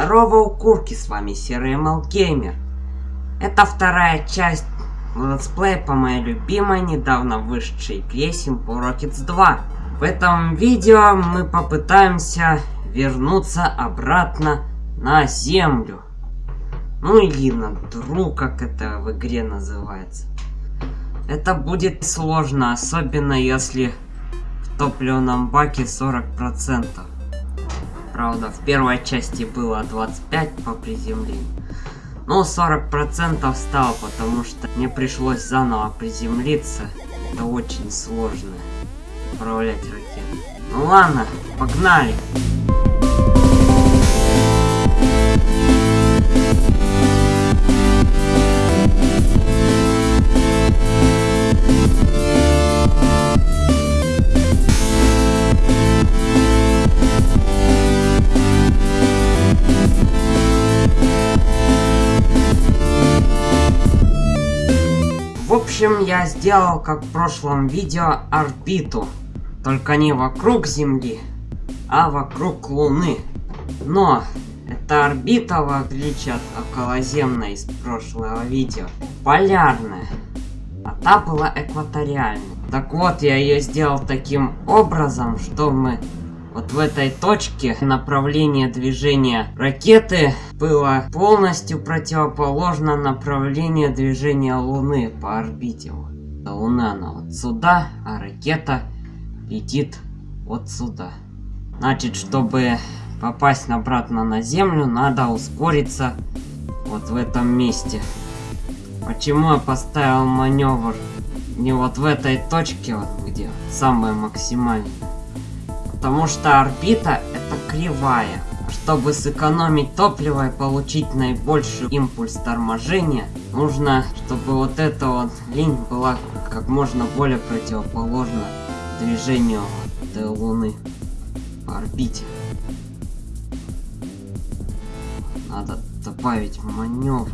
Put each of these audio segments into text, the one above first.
Здорово, укурки, с вами Серый Gamer. Это вторая часть летсплея по моей любимой, недавно вышедшей игре Simple Rockets 2. В этом видео мы попытаемся вернуться обратно на Землю. Ну или на Дру, как это в игре называется. Это будет сложно, особенно если в топливном баке 40%. Правда, в первой части было 25 по приземлению. Но 40% стало, потому что мне пришлось заново приземлиться. Это очень сложно управлять ракетой. Ну ладно, погнали! Общем, я сделал, как в прошлом видео, орбиту. Только не вокруг Земли, а вокруг Луны. Но эта орбита, в отличие от околоземной из прошлого видео, полярная. А та была экваториальной. Так вот, я ее сделал таким образом, что мы вот в этой точке направление движения ракеты было полностью противоположно направлению движения Луны по орбите. Луна она вот сюда, а ракета летит вот сюда. Значит, чтобы попасть обратно на Землю, надо ускориться вот в этом месте. Почему я поставил маневр не вот в этой точке, вот где самое максимальное? Потому что орбита это кривая. Чтобы сэкономить топливо и получить наибольший импульс торможения, нужно, чтобы вот эта вот линь была как можно более противоположна движению этой Луны по орбите. Надо добавить маневр.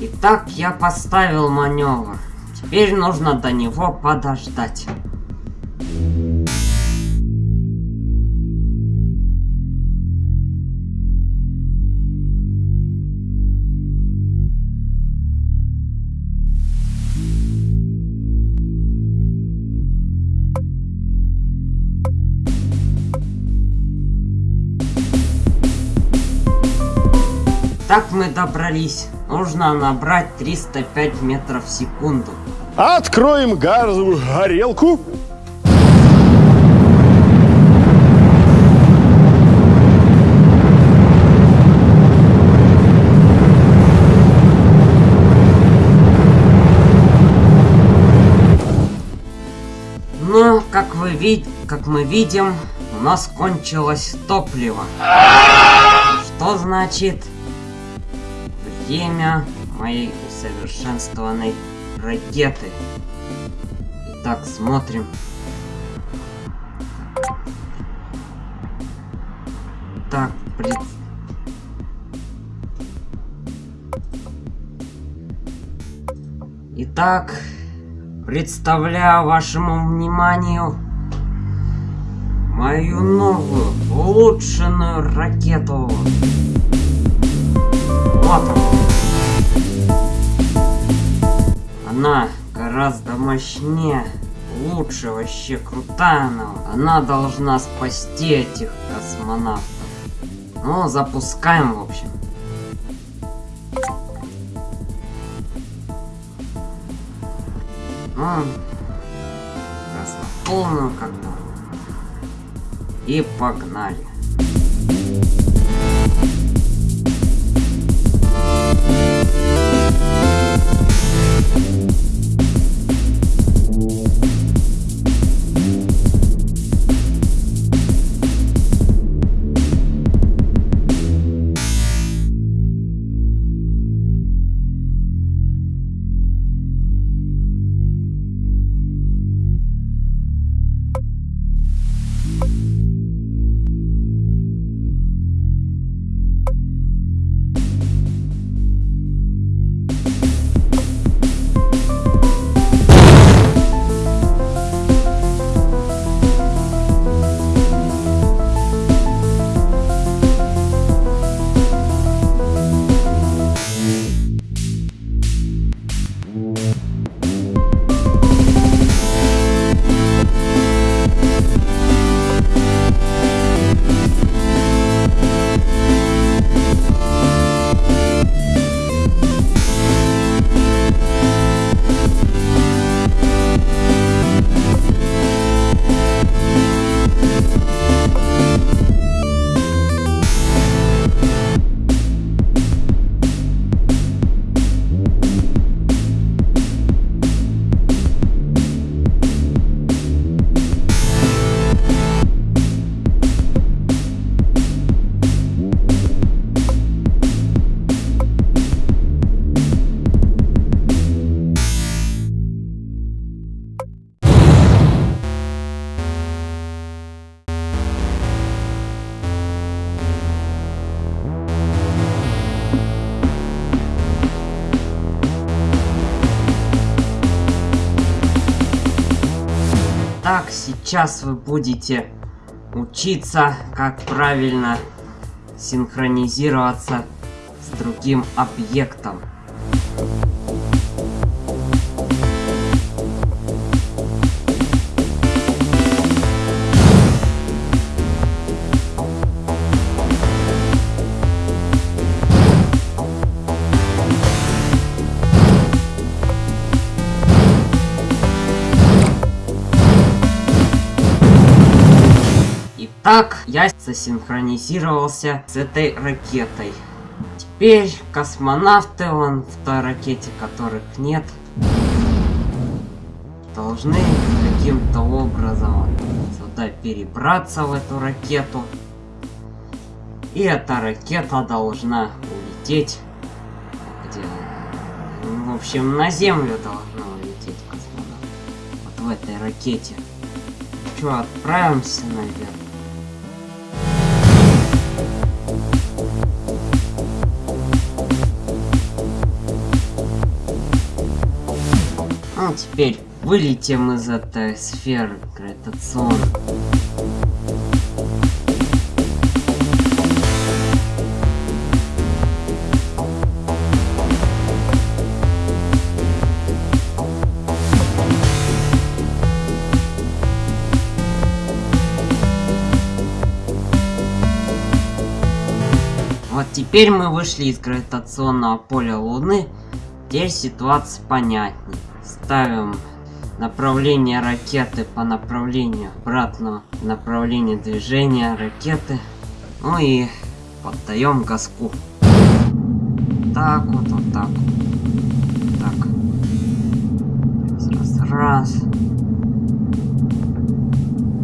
Итак, я поставил маневр. Теперь нужно до него подождать. Так мы добрались. Нужно набрать 305 метров в секунду. Откроем газовую горелку. Но, как вы вид, как мы видим, у нас кончилось топливо. Что значит время моей усовершенствованной ракеты. Итак, смотрим. Так, пред... Итак, представляю вашему вниманию мою новую улучшенную ракету. Вот она. Она гораздо мощнее, лучше, вообще крутая она. Она должна спасти этих космонавтов. Ну, запускаем, в общем. Ну, раз на полную как-то. И погнали. Итак, сейчас вы будете учиться, как правильно синхронизироваться с другим объектом. Так, я засинхронизировался с этой ракетой. Теперь космонавты, вон в той ракете, которых нет, должны каким-то образом сюда перебраться в эту ракету. И эта ракета должна улететь. Где? В общем, на Землю должна улететь космонавт. Вот в этой ракете. Че, отправимся наверх? Ну, теперь вылетим из этой сферы гравитационной. Вот теперь мы вышли из гравитационного поля Луны. Теперь ситуация понятнее. Ставим направление ракеты по направлению обратного направления движения ракеты. Ну и поддаем газку. Так вот, вот так. Так. Раз, раз.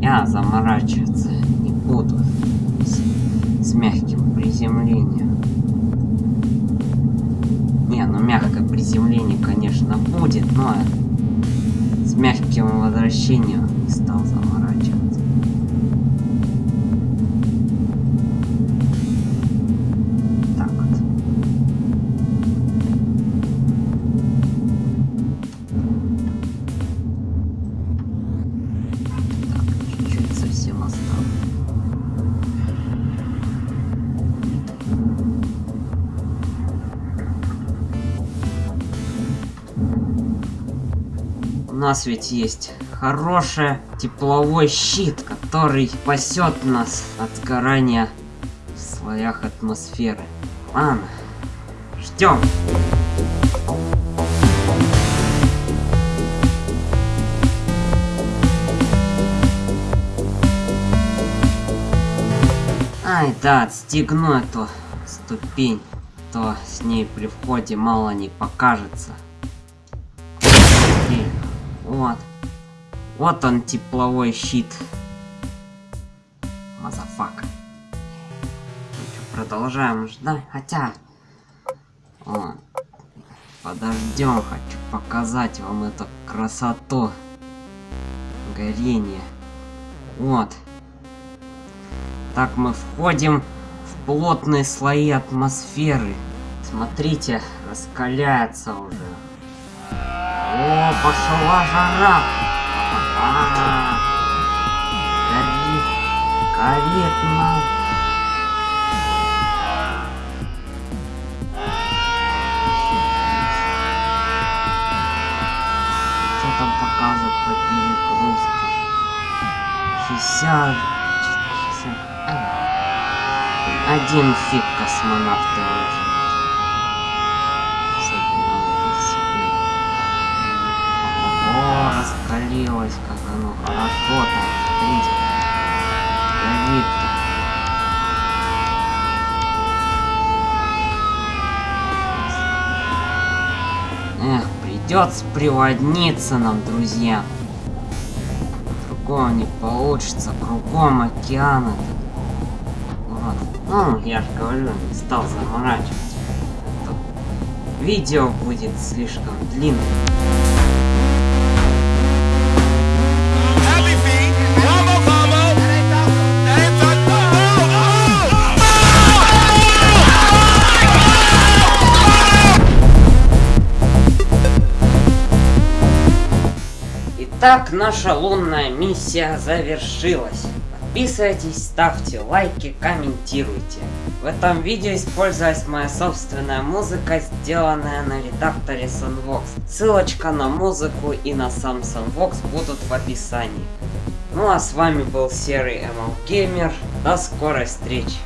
Я заморачиваться не буду с, с мягким приземлением. Не, ну мягкое приземление, конечно, будет, но с мягким возвращением не стал заморачиваться. Нас ведь есть хороший тепловой щит, который спасет нас от сгорания в слоях атмосферы. Ладно, ждем. Ай, да, отстегну эту ступень, то с ней при входе мало не покажется. Вот. Вот он, тепловой щит. Motherfucker. Что, продолжаем ждать. Хотя... О, подождем, хочу показать вам эту красоту. Горение. Вот. Так мы входим в плотные слои атмосферы. Смотрите, раскаляется уже. О, пошла жара! А, горит, горит нам. Что там показывает по перегрузке? 60... 60... Один фиг космонавты О, раскалилось, как оно там, смотрите. Горит-то. Эх, придется приводниться нам, друзья. Другого не получится, кругом океаны. Вот. Ну, я же говорю, не стал заморачиваться. Видео будет слишком длинным. Итак, наша лунная миссия завершилась. Подписывайтесь, ставьте лайки, комментируйте. В этом видео использовалась моя собственная музыка, сделанная на редакторе Sunvox. Ссылочка на музыку и на сам Sunvox будут в описании. Ну а с вами был Серый ML Gamer. До скорой встречи.